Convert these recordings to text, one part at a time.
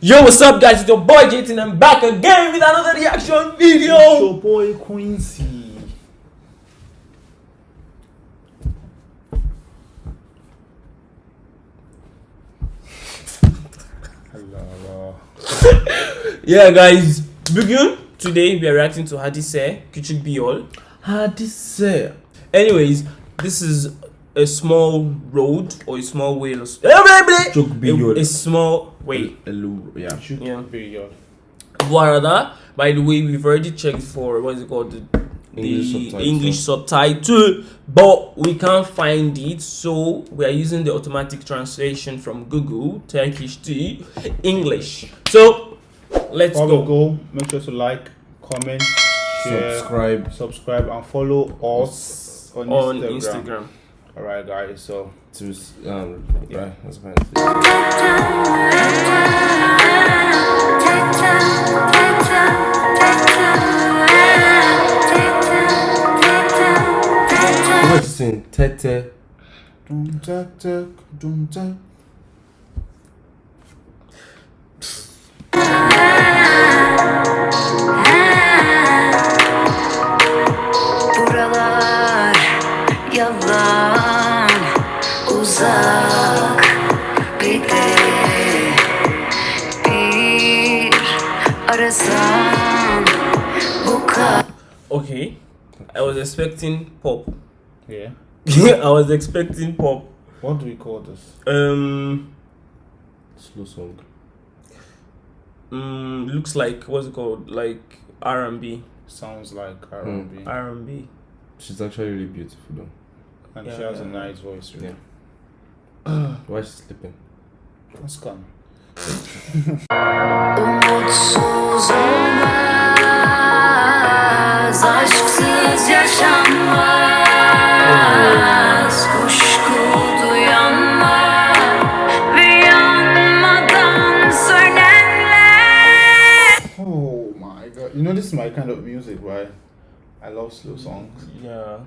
Yo, what's up, guys? It's your boy JT, and I'm back again with another reaction video. It's your boy Quincy. Hello. Yeah, guys, begin. Today we are reacting to Hadise Küçük bir Hadise. Anyways, this is a small road or a small way. Çok bir yol. A, a small way. Hello. Yeah. Should Yeah. be your Bu arada, by the way, we've already checked for what is it called? The, English the subtitle. English subtitle, but we can't find it, so we are using the automatic translation from Google, Turkish to English. So let's follow go. go. Make sure to like, comment, share, Subscribe. subscribe, and follow us on, on Instagram. Instagram. All right, guys. So To um. Yeah. It saying? Tete. dum tak dum tak. Was expecting pop. Yeah. I was expecting pop. What do we call this? Um, Slow song. mm, looks like what's it called? Like R and B. Sounds like R&B, R and B. She's actually really beautiful though. and Yeah, she has yeah. a nice voice. Really. Yeah. Why is she sleeping? That's gone. Umutsuz is my kind of music, right? I love slow mm, songs. Yeah,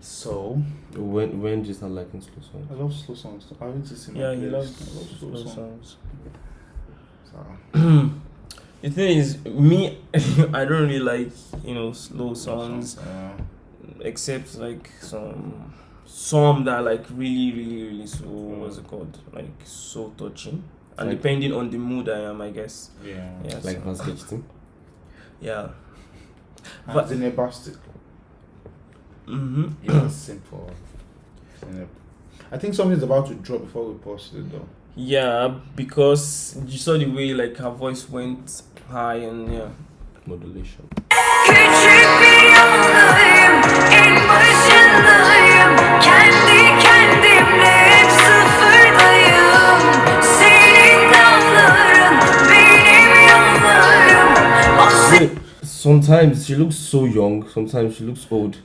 So When when did you start liking slow songs? I love slow songs. I haven't seen my yeah, he playlist. loves I love slow, slow songs. songs. So, The thing is, me, I don't really like you know slow songs, Yeah. except like some some that are like really, really, really so mm. what's it called? Like so touching, and Like- depending on the mood I am, I guess. Yeah. Yeah, Like so- Vance Gittin? yeah. And But- Zineb Bastic. Mm-hmm. Yeah, simple. I think something's about to drop before we post it though. Yeah, because you saw the way like her voice went high and yeah. Modulation. Sometimes she looks so young, sometimes she looks old.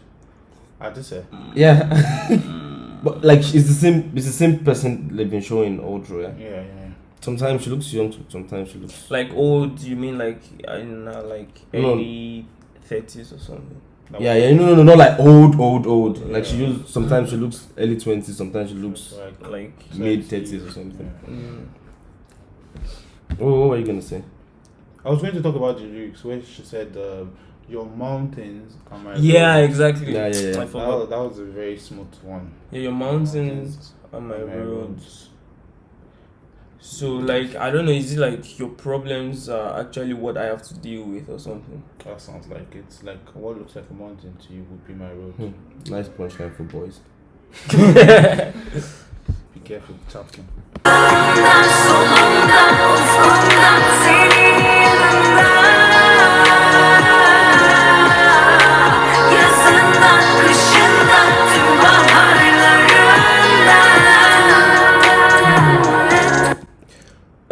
I just say. Yeah. but like it's the same it's the same person they've been showing Audrey, yeah? Yeah, yeah. Sometimes she looks young, sometimes she looks Like old, you mean like in uh, like No. early thirties or something? That Yeah, yeah, no no no not like old, old, old. Like she Yeah. looks sometimes she looks early twenties, sometimes she looks like Like mid thirties or something. Yeah. mm, Oh what were you gonna say? I was going to talk about the lyrics where she said, uh, "Your mountains are my." yeah, roads." exactly. Yeah, yeah, yeah. I That, forgot. was- that was a very smooth one. Yeah, your mountains are my my roads. So like I don't know, is it like your problems are actually what I have to deal with or something? That sounds like it's like what looks like a mountain to you would be my road. Hmm. Nice punchline for boys. Be careful, talking.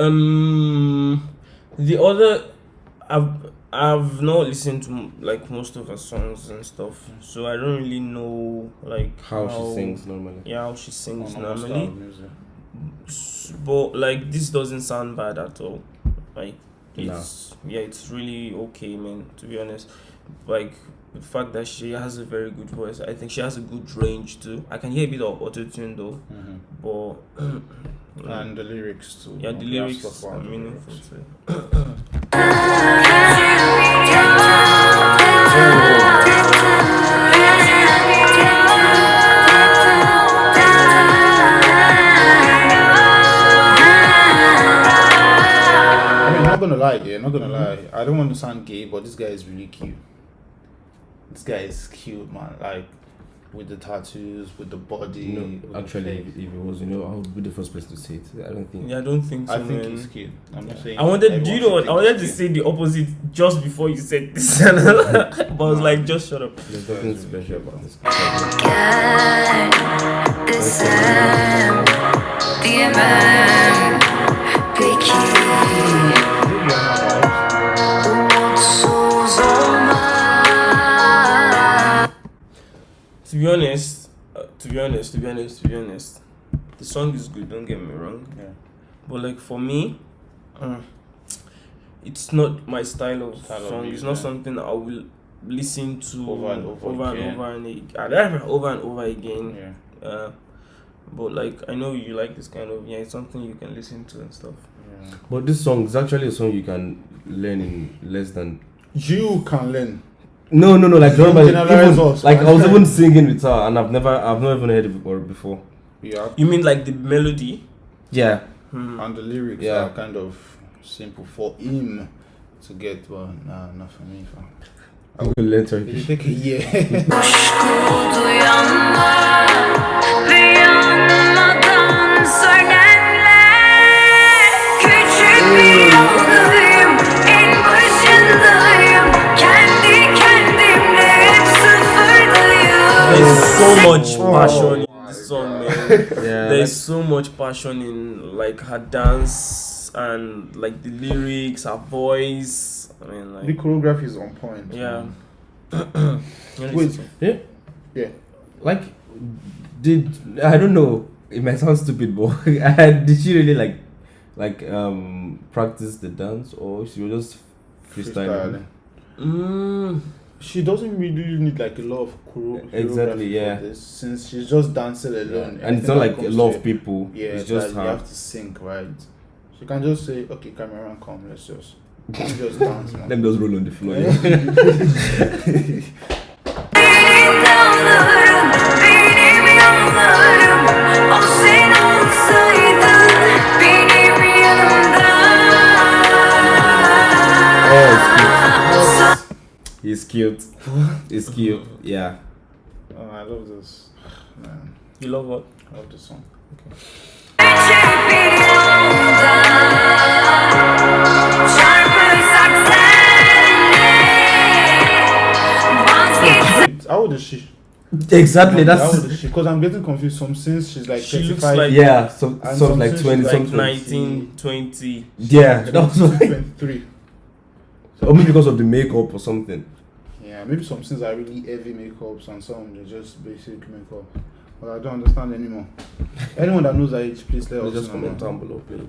Um, the other, I've I've not listened to like most of her songs and stuff, so I don't really know like How she sings normally. Yeah, how she sings On normally. of music. S- But like this doesn't sound bad at all. Like it's yeah, it's really okay, man. To be honest, like the fact that she has a very good voice. I think she has a good range too. I can hear a bit of auto tune though, Mhm. but And the lyrics too. yeah, the lyrics are meaningful too. I mean, I'm not gonna lie, yeah, not gonna Mm-hmm. lie. I don't want to sound gay, but this guy is really cute. This guy is cute, man. Like with the tattoos, with the body. You know, with actually, face. if, if it was, you know, I would be the first person to say it. I don't think. Yeah, I don't think so. I think man. he's cute. I'm not saying. I wanted, do you know what? I wanted to he's say the opposite just before you said this, but I was like, just shut up. There's nothing special about this. Desem diyemem honest, to be honest, to be honest, the song is good. Don't get me wrong, Yeah. but like for me, uh, it's not my style of Style of song. music, it's not yeah. something I will listen to Over and over over again. and over and ag- uh, over and over again. Yeah. Uh, but like I know you like this kind of yeah, it's something you can listen to and stuff. yeah. But this song is actually a song you can learn in less than. You can learn. No, no, no. Like, Don't remember, even, us, like I was even singing with her, and I've never, I've never even heard it before. Before. Yeah. You mean like the melody? Yeah. Hmm. And the lyrics Yeah. are kind of simple for him to get. Well, nah, not for me. fam. I'm gonna learn It'll Turkish. take a year. There's so much Oh passion in this song, man. Yeah. There's so much passion in like her dance and like the lyrics, her voice. I mean, like the choreography is on point. yeah. man. You know, Wait. Yeah. Yeah. Like, did I don't know? It might sound stupid, but did she really like, like um practice the dance, or she was just freestyling? Freestyling. Mm, She doesn't really need like a lot of choreo- Exactly, yeah. for this, since she's just dancing alone. And it's not like a lot of people. Yeah, it's just that you have to sync right. She can just say, "Okay, camera, come, let's just, let's just dance, man." Let me just roll on the floor. Benim dağlarım, oh, He's cute. He's cute. Yeah. Oh, I love this, man. you love what? I love this song. Küçük bir yolda Çarpırsak senle Vazgeç How old is she? Exactly. That's how old is she? Because I'm getting confused. Some since she's like She looks 35, like- yeah. Some And some like something twenty she's Like something. 19, 20. Yeah, that was like, 23. Or maybe because of the makeup or something. Yeah, maybe some things are really heavy makeups and some they're just basic makeup. But I don't understand anymore. Anyone that knows that age, please let us Just know. comment down below, please.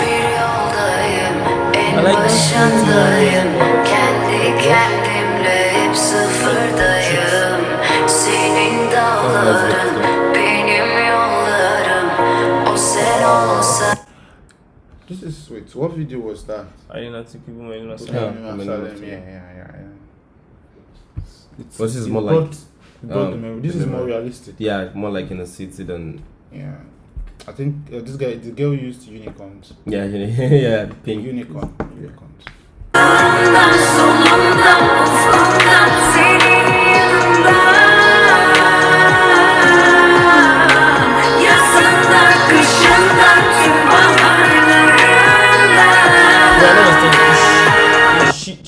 bir yoldayım En I like this. başındayım Kendi kendimle hep sıfırdayım Senin dağların Benim yollarım O sen olsa This is sweet. What video was that? I did not think people might not Okay, Yeah, Imam I mean, Salem, it's- yeah, yeah, yeah, yeah. But this is more like it brought um. This is more realistic. yeah, more like in a city than Yeah. I think uh, this guy, the girl used unicorns. yeah, yeah, pink. Unicorn. Unicorns.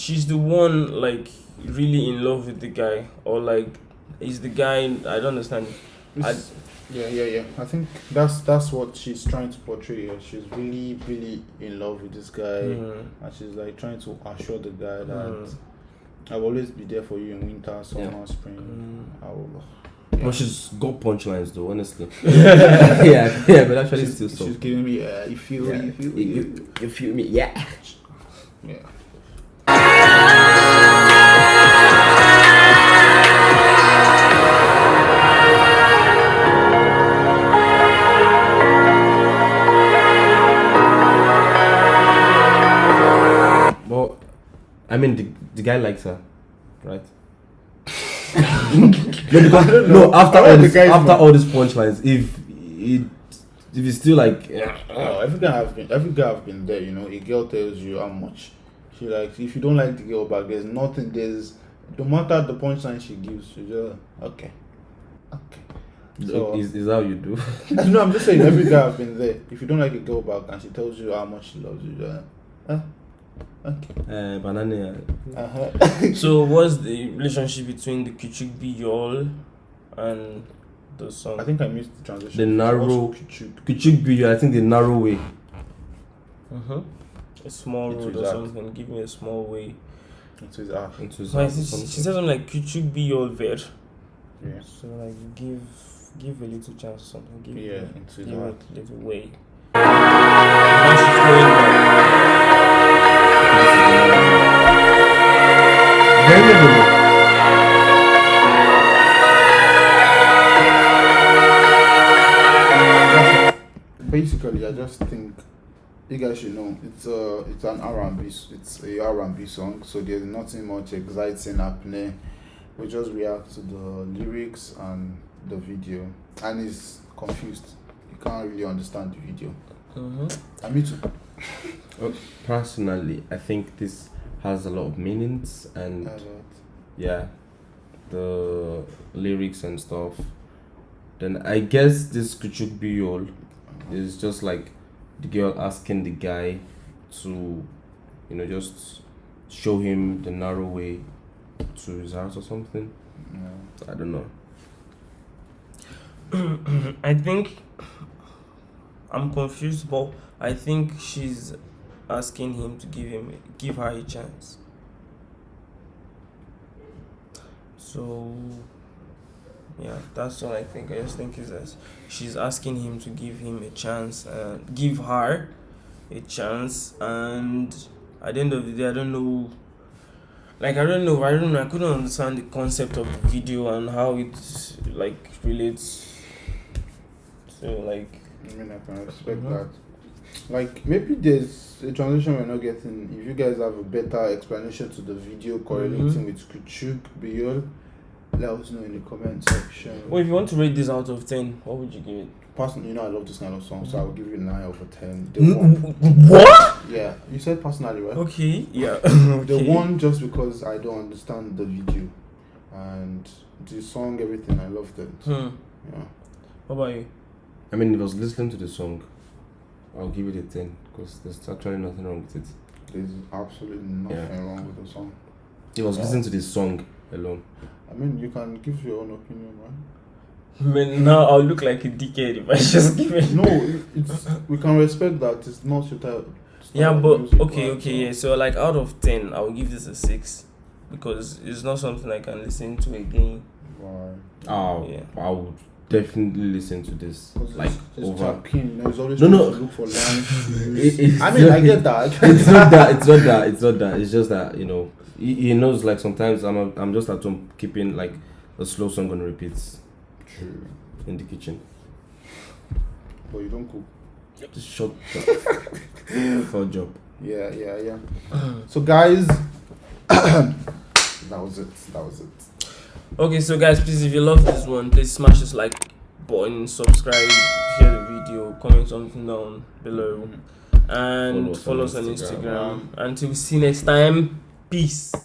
She's the one like really in love with the guy, or like is the guy? I don't understand. It's- yeah, yeah, yeah. I think that's that's what she's trying to portray here. She's really, really in love with this guy, Mhm. and she's like trying to assure the guy that Mm. I'll always be there for you in winter, summer, Yeah. spring. Mm. I will. But she's got punchlines though, honestly. yeah, yeah, but actually she's, still so. she's giving me, uh, you feel, Yeah. you feel, You, you. you, you feel me? Yeah. Yeah. I mean, the, the guy likes her, right? no, because, no, after I all this, after man. all these punchlines, if it, if it's still like, Oh, every guy have been every guy have been there, you know. A girl tells you how much she likes. If you don't like the girl back, there's nothing. There's no matter the punchline she gives, you just okay, okay. So is, is how you do. no, I'm just saying every guy I've been there. If you don't like a girl back and she tells you how much she loves you, just uh, okay. Uh, banana. Uh-huh. So what's the relationship between the Kuchuk Biyol and the song? I think I missed the transition. The narrow- What's Kuchuk? Kuchuk I think the narrow way. uh-huh. A small Into road his or act. something. Give me a small way. Into his ass. Into So I she, she said something like Kuchuk Biyol ver. Yeah. So like give give a little chance or something. Give Yeah, into his give heart. a little way. You guys should know it's a it's an R and B it's a R and B song, so there's nothing much exciting happening. We just react to the lyrics and the video, and he's confused. He can't really understand the video. Mm-hmm. And me too. Personally, I think this has a lot of meanings and Uh, yeah, the lyrics and stuff. Then I guess this Kuchuk Biyol is just like the girl asking the guy to, you know, just show him the narrow way to his house or something. yeah. I don't know. I think I'm confused, but I think she's asking him to give him give her a chance. So yeah, that's what I think. I just think is that she's asking him to give him a chance, uh, give her a chance, and at the end of the day, I don't know. Like I don't know, I don't know. I couldn't understand the concept of the video and how it like relates. So like I mean, I can respect Mhm. that. Like maybe there's a transition we're not getting. If you guys have a better explanation to the video correlating with Kuchuk Biyol, let us know in the comment section. Well, if you want to rate this out of 10, what would you give it? Personally, you know I love this kind of song, so I would give you a nine over ten. The one, What? yeah, you said personally, right? Okay, yeah. The okay. one just because I don't understand the video and the song, everything. I loved it. Hmm. Yeah. What about you? I mean, if I was listening to the song, I'll give it a 10 because there's actually nothing wrong with it. There's absolutely nothing wrong with the song. If I was Yeah. listening to this song alone. I mean, you can give your own opinion, right? Man, now I'll look like a dickhead if I just give it. No, it's we can respect that. It's not your type. Yeah, but okay, right? okay, yeah. So, like, out of 10, I'll give this a 6 because it's not something I can listen to again. Right. Oh, Yeah. I would definitely listen to this 'Cause like it's, it's over. Chappin, you know, he's always No, no. to look for lines. It- it's I mean, I get that. it's not that. It's not that. It's not that. It's just that you know. He, he knows like sometimes I'm a, I'm just at home keeping like a slow song on repeats. True. in the kitchen. But you don't cook. Just shut up. for a job. Yeah, yeah, yeah. so, guys, that was it. That was it. Okay, so guys, please, if you love this one, please smash this like button, subscribe, share the video, comment something down below, mm-hmm. and Follow us on follow us on Instagram. Instagram. Until we see you next time, peace.